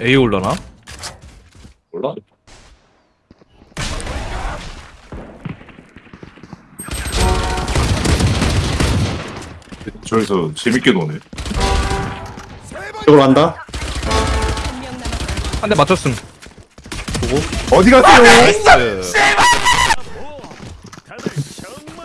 A 올라나? 몰라? 저기서 재밌게 노네. 이걸 한다? 한 대 맞췄음. 보고. 어디 갔어요? 나이스. 네.